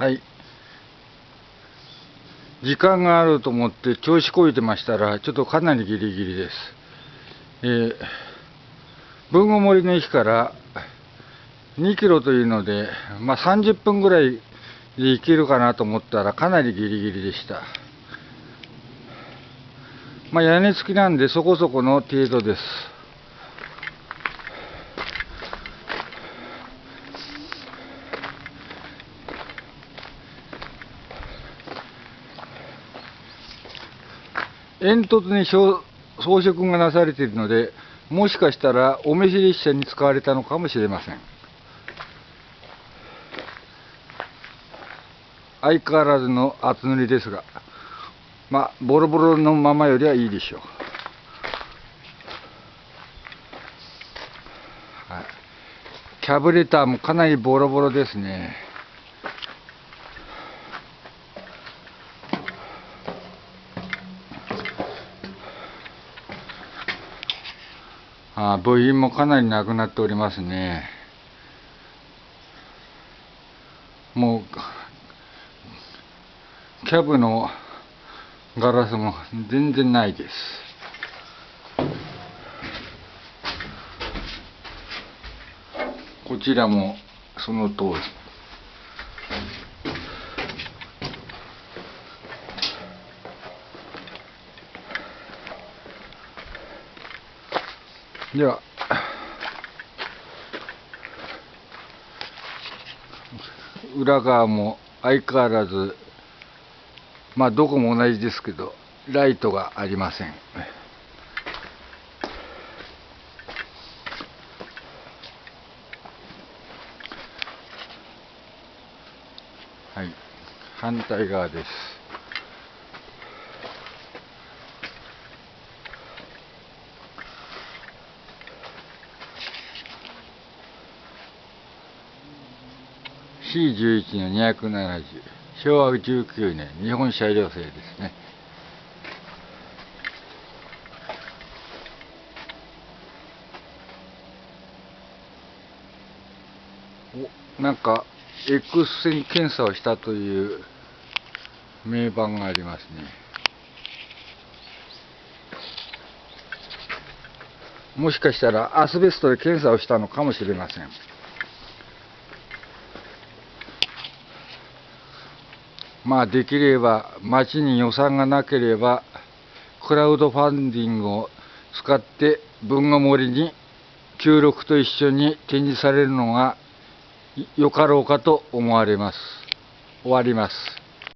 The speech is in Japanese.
はい。時間があると思って調子こいてましたら、ちょっとかなりギリギリです。えー、文後森の駅から2キロというので、まあ、30分ぐらいで行けるかなと思ったらかなりギリギリでした。まあ、屋根付きなんでそこそこの程度です。煙突に装飾がなされているので、もしかしたらお召し列車に使われたのかもしれません。相変わらずの厚塗りですが、まあ、ボロボロのままよりはいいでしょう。はい、キャブレターもかなりボロボロですね。あ部品もかなりなくなっておりますね。もうキャブのガラスも全然ないです。こちらもその通り。では。裏側も相変わらずまあどこも同じですけどライトがありません。はい。反対側です。C11 の270昭和19年日本車両製ですね。おなんか X 線検査をしたという名板がありますね。もしかしたらアスベストで検査をしたのかもしれません。まあできれば町に予算がなければクラウドファンディングを使って文具森に協力と一緒に展示されるのがよかろうかと思われます。終わります。